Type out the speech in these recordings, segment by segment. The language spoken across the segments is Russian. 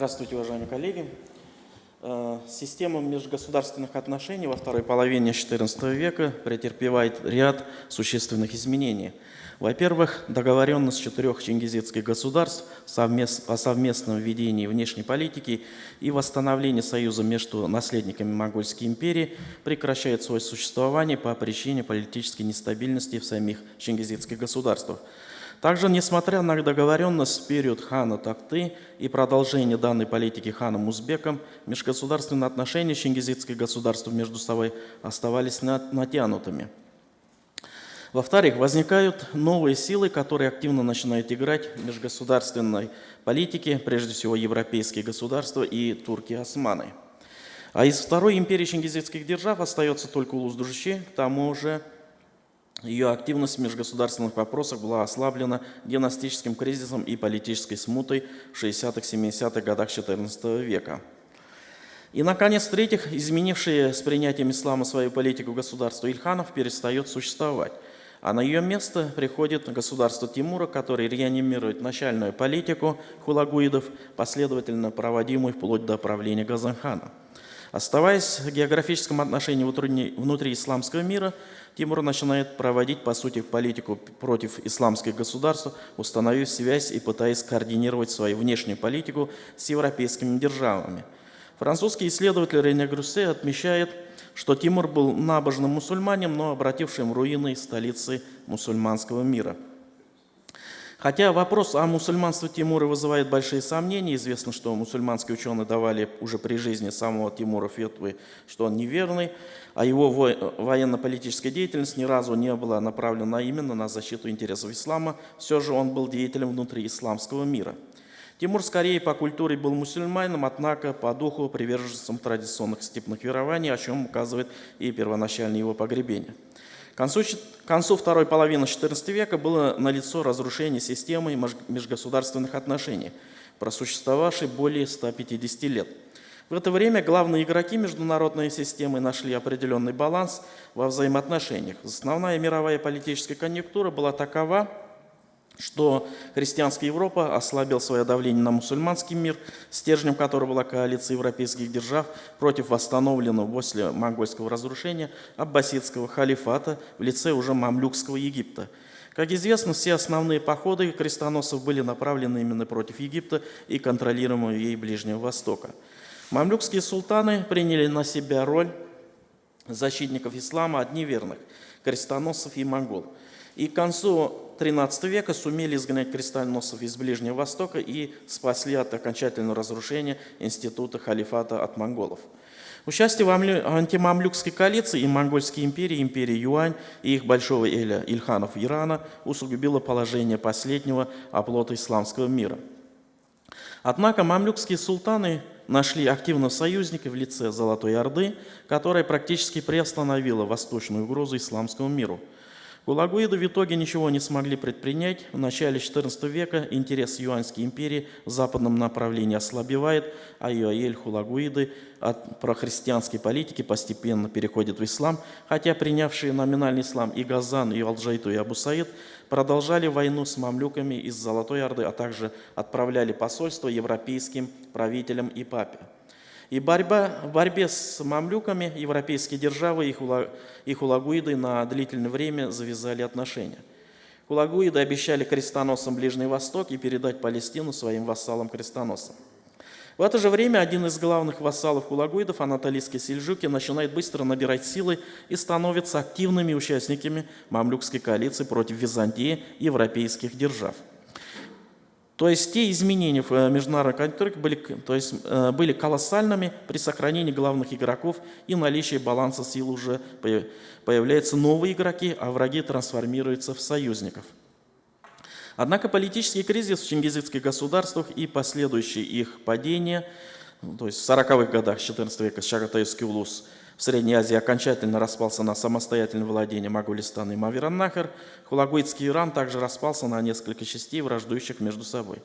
Здравствуйте, уважаемые коллеги. Э, система межгосударственных отношений во второй половине XIV века претерпевает ряд существенных изменений. Во-первых, договоренность четырех чингизидских государств о совместном ведении внешней политики и восстановлении союза между наследниками Монгольской империи прекращает свое существование по причине политической нестабильности в самих чингизидских государствах. Также, несмотря на договоренность в период хана Такты и продолжение данной политики ханом Узбеком, межгосударственные отношения чингизидских государств между собой оставались натянутыми. Во-вторых, возникают новые силы, которые активно начинают играть в межгосударственной политике, прежде всего европейские государства и турки-османы. А из второй империи чингизидских держав остается только Улус-Души, к тому же ее активность в межгосударственных вопросах была ослаблена династическим кризисом и политической смутой в 60-70-х годах XIV века. И, наконец, в-третьих, изменившие с принятием ислама свою политику государство Ильханов перестает существовать. А на ее место приходит государство Тимура, которое реанимирует начальную политику хулагуидов, последовательно проводимую вплоть до правления Газанхана. Оставаясь в географическом отношении внутри исламского мира, Тимур начинает проводить, по сути, политику против исламских государств, установив связь и пытаясь координировать свою внешнюю политику с европейскими державами. Французский исследователь Рене Грюссе отмечает, что Тимур был набожным мусульманином, но обратившим руины столицы мусульманского мира – Хотя вопрос о мусульманстве Тимура вызывает большие сомнения. Известно, что мусульманские ученые давали уже при жизни самого Тимура фетвы, что он неверный, а его военно-политическая деятельность ни разу не была направлена именно на защиту интересов ислама. Все же он был деятелем внутри исламского мира. Тимур скорее по культуре был мусульманином, однако по духу приверженцем традиционных степных верований, о чем указывает и первоначальное его погребение. Концу, к концу второй половины XIV века было налицо разрушение системы межгосударственных отношений, просуществовавшей более 150 лет. В это время главные игроки международной системы нашли определенный баланс во взаимоотношениях. Основная мировая политическая конъюнктура была такова, что христианская Европа ослабил свое давление на мусульманский мир, стержнем которого была коалиция европейских держав против восстановленного после монгольского разрушения аббасидского халифата в лице уже мамлюкского Египта. Как известно, все основные походы крестоносцев были направлены именно против Египта и контролируемого ей Ближнего Востока. Мамлюкские султаны приняли на себя роль защитников ислама от неверных, крестоносцев и монгол. И к концу XIII века сумели изгнать крестоносцев из Ближнего Востока и спасли от окончательного разрушения института халифата от монголов. Участие в антимамлюкской коалиции и монгольской империи, империи Юань и их большого эля Ильханов Ирана усугубило положение последнего оплота исламского мира. Однако мамлюкские султаны нашли активного союзника в лице Золотой Орды, которая практически приостановила восточную угрозу исламскому миру – Хулагуиды в итоге ничего не смогли предпринять. В начале XIV века интерес Юаньской империи в западном направлении ослабевает, а Юаэль Хулагуиды от прохристианской политики постепенно переходят в ислам, хотя принявшие номинальный ислам и Газан, и Алджайту, и Абу Саид продолжали войну с мамлюками из Золотой Орды, а также отправляли посольства европейским правителям и папе. И борьба, в борьбе с мамлюками европейские державы и, хула, хулагуиды на длительное время завязали отношения. Хулагуиды обещали крестоносам Ближний Восток и передать Палестину своим вассалам-крестоносам. В это же время один из главных вассалов хулагуидов, анатолийский сельджуки, начинает быстро набирать силы и становится активными участниками мамлюкской коалиции против Византии и европейских держав. То есть те изменения в э, международной конъюнктуре были, то есть, э, были колоссальными при сохранении главных игроков и наличии баланса сил уже появляются новые игроки, а враги трансформируются в союзников. Однако политический кризис в чингизидских государствах и последующее их падение, то есть в 40-х годах XIV века Шагатаевский улус – в Средней Азии окончательно распался на самостоятельное владение Могулистана и Мавераннахар. Хулагуитский Иран также распался на несколько частей, враждующих между собой.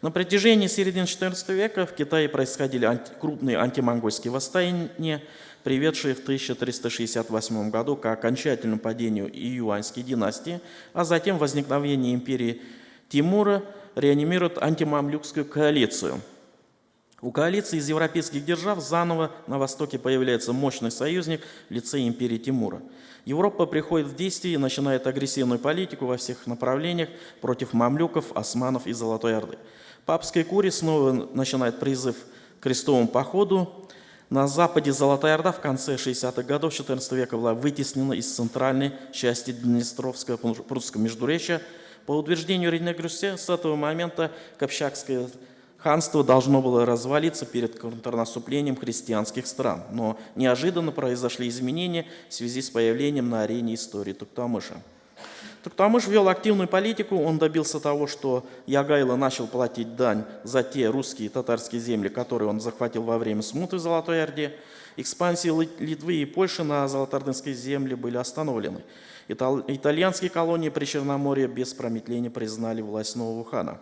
На протяжении середины XIV века в Китае происходили анти крупные антимонгольские восстания, приведшие в 1368 году к окончательному падению Июаньской династии, а затем возникновение империи Тимура реанимирует антимамлюкскую коалицию – У коалиции из европейских держав заново на Востоке появляется мощный союзник в лице империи Тимура. Европа приходит в действие и начинает агрессивную политику во всех направлениях против мамлюков, османов и Золотой Орды. Папская курия снова начинает призыв к крестовому походу. На западе Золотая Орда в конце 60-х годов XIV века была вытеснена из центральной части Днестровского прусского междуречия. По утверждению Рене Грюссе, с этого момента Копчакское Ханство должно было развалиться перед контрнаступлением христианских стран, но неожиданно произошли изменения в связи с появлением на арене истории Туктамыша. Туктамыш вел активную политику, он добился того, что Ягайло начал платить дань за те русские и татарские земли, которые он захватил во время смуты в Золотой Орде. Экспансии Литвы и Польши на Золотоордынской земле были остановлены. Итальянские колонии при Черноморье без промедления признали власть нового хана.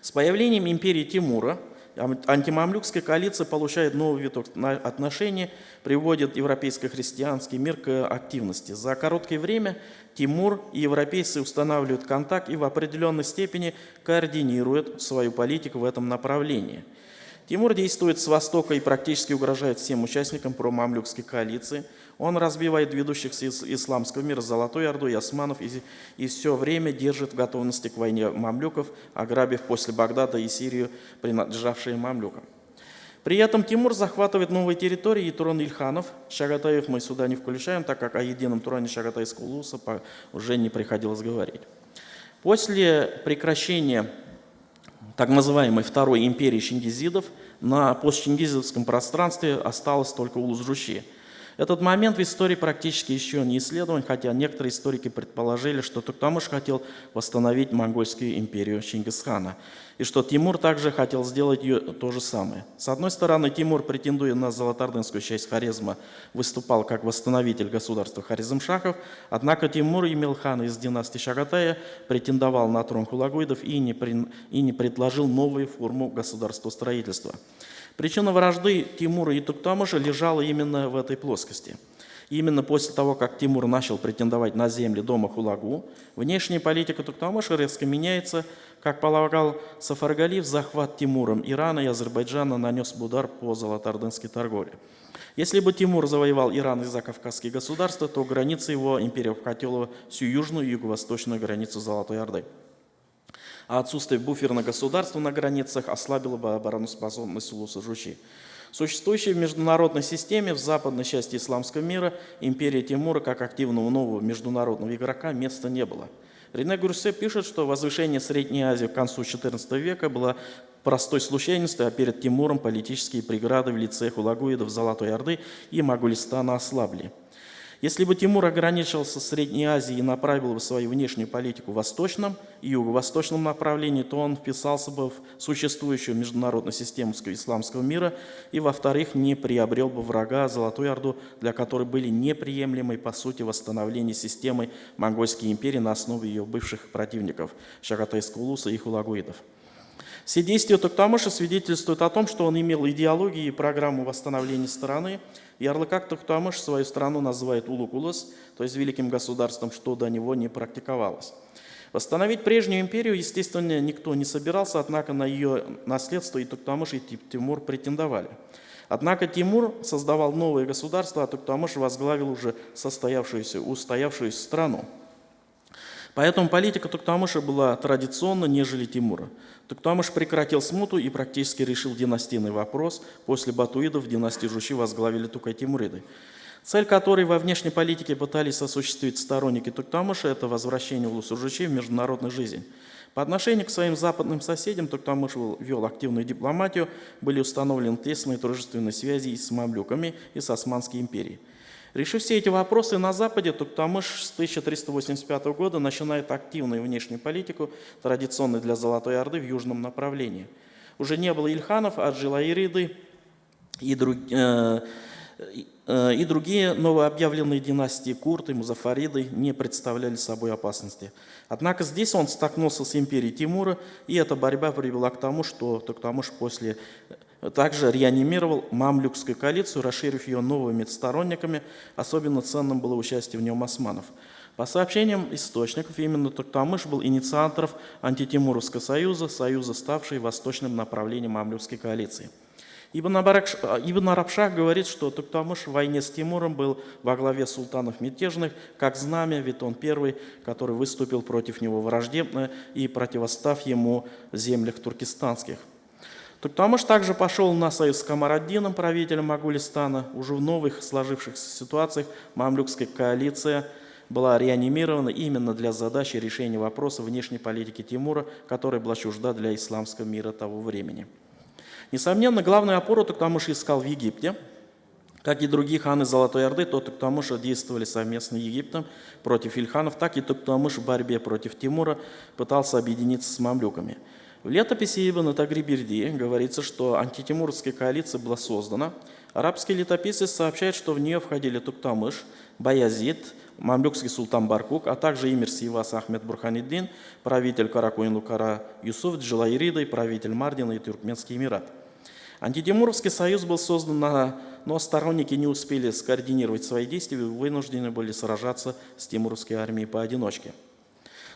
С появлением империи Тимура антимамлюкская коалиция получает новый виток отношений, приводит европейско-христианский мир к активности. За короткое время Тимур и европейцы устанавливают контакт и в определенной степени координируют свою политику в этом направлении – Тимур действует с востока и практически угрожает всем участникам промамлюкской коалиции. Он разбивает ведущих из исламского мира Золотой Орду и османов и, и все время держит в готовности к войне мамлюков, ограбив после Багдада и Сирию, принадлежавшие мамлюкам. При этом Тимур захватывает новые территории и трон Ильханов. Шагатаев мы сюда не включаем, так как о едином троне Шагатайского улуса уже не приходилось говорить. После прекращения так называемой Второй империи чингизидов, на постчингизидовском пространстве осталось только Улус-Жущи. Этот момент в истории практически еще не исследован, хотя некоторые историки предположили, что Туктамыш хотел восстановить монгольскую империю Чингисхана, и что Тимур также хотел сделать ее то же самое. С одной стороны, Тимур, претендуя на золотардынскую часть Харизма, выступал как восстановитель государства Харизмшахов, однако Тимур имел хана из династии Шагатая, претендовал на трон хулагуидов и не, при... и не предложил новую форму государства строительства. Причина вражды Тимура и Туктамыша лежала именно в этой плоскости. Именно после того, как Тимур начал претендовать на земли дома Хулагу, внешняя политика Туктамыша резко меняется. Как полагал Сафаргалиев, захват Тимуром Ирана и Азербайджана нанес удар по золотоордынской торговле. Если бы Тимур завоевал Иран и закавказские государства, то граница его империи обхватила всю южную и юго-восточную границу Золотой Орды а отсутствие буферного государства на границах ослабило бы обороноспособность Улуса Жучи. Существующей в международной системе в западной части исламского мира империи Тимура как активного нового международного игрока места не было. Рене Гурсе пишет, что возвышение Средней Азии к концу XIV века было простой случайностью, а перед Тимуром политические преграды в лице хулагуидов Золотой Орды и Могулистана ослабли. Если бы Тимур ограничился Средней Азией и направил бы свою внешнюю политику в восточном и юго-восточном направлении, то он вписался бы в существующую международную систему исламского мира и, во-вторых, не приобрел бы врага Золотую Орду, для которой были неприемлемы, по сути, восстановление системы Монгольской империи на основе ее бывших противников Шагатайского Улуса и Хулагуидов. Все действия Туктамыша свидетельствуют о том, что он имел идеологию и программу восстановления страны. Ярлыкак Туктамыш свою страну называет Улукулас, то есть великим государством, что до него не практиковалось. Восстановить прежнюю империю, естественно, никто не собирался, однако на ее наследство и Туктамыш, и Тимур претендовали. Однако Тимур создавал новое государство, а Туктамыш возглавил уже состоявшуюся, устоявшуюся страну. Поэтому политика Туктамыша была традиционна, нежели Тимура. Туктамыш прекратил смуту и практически решил династийный вопрос. После батуидов династию Жучи возглавили Тукай-Тимуриды. Цель которой во внешней политике пытались осуществить сторонники Туктамыша – это возвращение Улусу-Жучи в международную жизнь. По отношению к своим западным соседям Туктамыш вел активную дипломатию, были установлены тесные дружественные связи и с мамлюками, и с Османской империей. Решив все эти вопросы на Западе, Туктамыш с 1385 года начинает активную внешнюю политику, традиционную для Золотой Орды в южном направлении. Уже не было Ильханов, а Джилаириды и, друг, э, э, и другие новообъявленные династии Курты, Музафариды не представляли собой опасности. Однако здесь он столкнулся с империей Тимура, и эта борьба привела к тому, что Туктамыш после также реанимировал мамлюкскую коалицию, расширив ее новыми сторонниками. Особенно ценным было участие в нем османов. По сообщениям источников, именно Туктамыш был инициатором антитимуровского союза, союза, ставший восточным направлением мамлюкской коалиции. Ибн, Абарак, Ибн Арабшах говорит, что Туктамыш в войне с Тимуром был во главе султанов мятежных, как знамя, ведь он первый, который выступил против него враждебно и противостав ему в землях туркестанских. Туктамыш также пошел на союз с Камараддином, правителем Магулистана. Уже в новых сложившихся ситуациях мамлюкская коалиция – была реанимирована именно для задачи решения вопроса внешней политики Тимура, которая была чужда для исламского мира того времени. Несомненно, главную опору Туктамыш искал в Египте. Как и другие ханы Золотой Орды, то Туктамыш действовали совместно с Египтом против Ильханов, так и Туктамыш в борьбе против Тимура пытался объединиться с мамлюками. В летописи Ибн Тагриберди говорится, что антитимурская коалиция была создана. Арабский летописец сообщает, что в нее входили Туктамыш, Баязид, мамлюкский султан Баркук, а также эмир Сивас Ахмед Бурханиддин, правитель Каракуин-Лукара Юсуф Джилайрида и правитель Мардина и Туркменский Эмират. Антитимуровский союз был создан, на, но сторонники не успели скоординировать свои действия и вынуждены были сражаться с тимуровской армией поодиночке.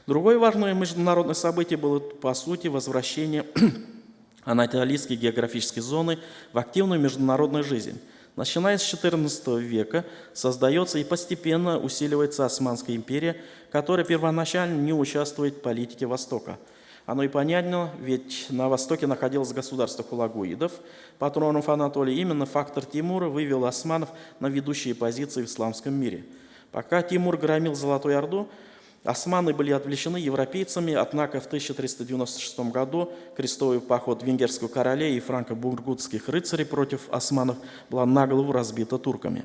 Другое важное международное событие было, по сути, возвращение анатолийской географической зоны в активную международную жизнь – Начиная с XIV века создается и постепенно усиливается Османская империя, которая первоначально не участвует в политике Востока. Оно и понятно, ведь на Востоке находилось государство хулагуидов, патронов Анатолии. Именно фактор Тимура вывел османов на ведущие позиции в исламском мире. Пока Тимур громил Золотую Орду, Османы были отвлечены европейцами, однако в 1396 году крестовый поход венгерского короля и франко-бургутских рыцарей против османов была наголову разбита турками.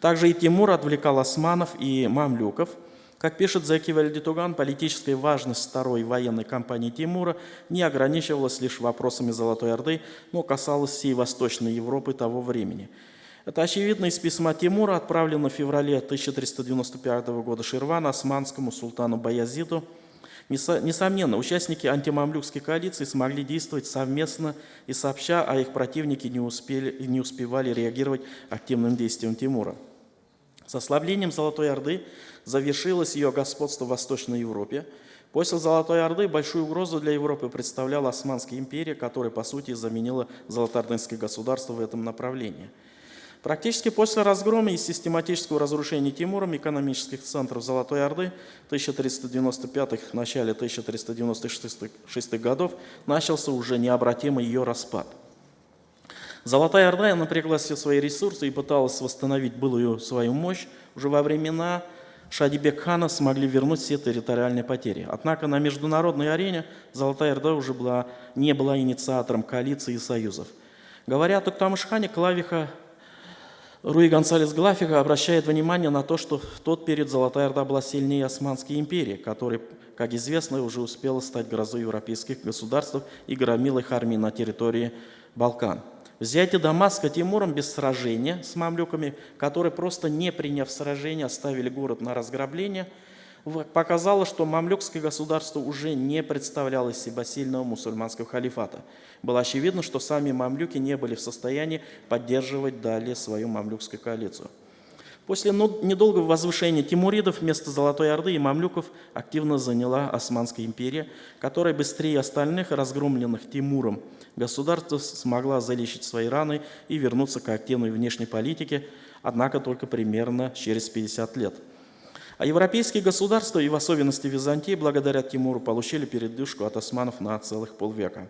Также и Тимур отвлекал османов и мамлюков. Как пишет Зеки Вальдитуган, политическая важность второй военной кампании Тимура не ограничивалась лишь вопросами Золотой Орды, но касалась всей Восточной Европы того времени – это очевидно из письма Тимура, отправленного в феврале 1395 года Ширвана османскому султану Баязиду. Несомненно, участники антимамлюкской коалиции смогли действовать совместно и сообща, а их противники не, успели, не успевали реагировать активным действием Тимура. С ослаблением Золотой Орды завершилось ее господство в Восточной Европе. После Золотой Орды большую угрозу для Европы представляла Османская империя, которая, по сути, заменила Золотоордынское государство в этом направлении – Практически после разгрома и систематического разрушения Тимуром экономических центров Золотой Орды 1395-х, начале 1396 годов начался уже необратимый ее распад. Золотая Орда напрягла все свои ресурсы и пыталась восстановить былую свою мощь. Уже во времена Шадибек хана смогли вернуть все территориальные потери. Однако на международной арене Золотая Орда уже была, не была инициатором коалиции и союзов. Говоря о Туктамышхане, Клавиха Руи Гонсалес Глафига обращает внимание на то, что в тот период Золотая Орда была сильнее Османской империи, которая, как известно, уже успела стать грозой европейских государств и громила их армии на территории Балкан. Взятие Дамаска Тимуром без сражения с мамлюками, которые просто не приняв сражение, оставили город на разграбление – показало, что мамлюкское государство уже не представляло из себя сильного мусульманского халифата. Было очевидно, что сами мамлюки не были в состоянии поддерживать далее свою мамлюкскую коалицию. После недолгого возвышения тимуридов вместо Золотой Орды и мамлюков активно заняла Османская империя, которая быстрее остальных, разгромленных Тимуром, государство смогла залечить свои раны и вернуться к активной внешней политике, однако только примерно через 50 лет – а европейские государства, и в особенности Византии, благодаря Тимуру, получили передышку от османов на целых полвека.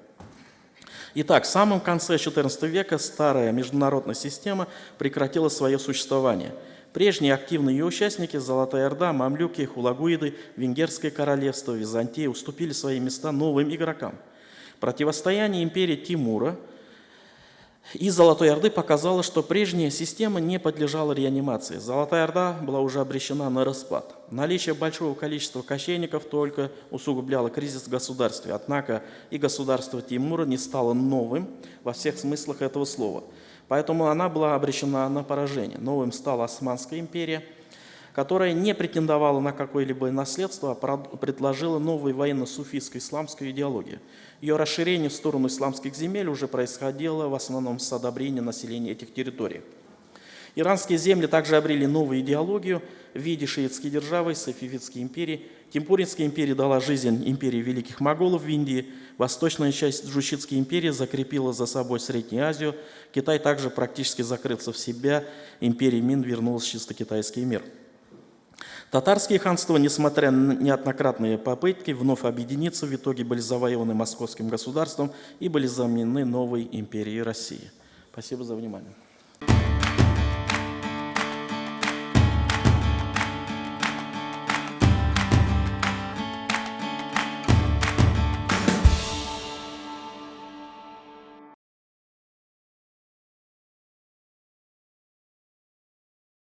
Итак, в самом конце XIV века старая международная система прекратила свое существование. Прежние активные ее участники – Золотая Орда, Мамлюки, Хулагуиды, Венгерское королевство, Византия – уступили свои места новым игрокам. Противостояние империи Тимура – и Золотой Орды показало, что прежняя система не подлежала реанимации. Золотая Орда была уже обречена на распад. Наличие большого количества кочевников только усугубляло кризис в государстве. Однако и государство Тимура не стало новым во всех смыслах этого слова. Поэтому она была обречена на поражение. Новым стала Османская империя – которая не претендовала на какое-либо наследство, а предложила новую военно-суфийскую исламскую идеологию. Ее расширение в сторону исламских земель уже происходило в основном с одобрения населения этих территорий. Иранские земли также обрели новую идеологию в виде шиитской державы, Сафивидской империи. Тимпуринская империя дала жизнь империи великих моголов в Индии. Восточная часть Джушитской империи закрепила за собой Среднюю Азию. Китай также практически закрылся в себя. Империя Мин вернулась в чисто китайский мир. Татарские ханства, несмотря на неоднократные попытки вновь объединиться, в итоге были завоеваны московским государством и были заменены новой империей России. Спасибо за внимание.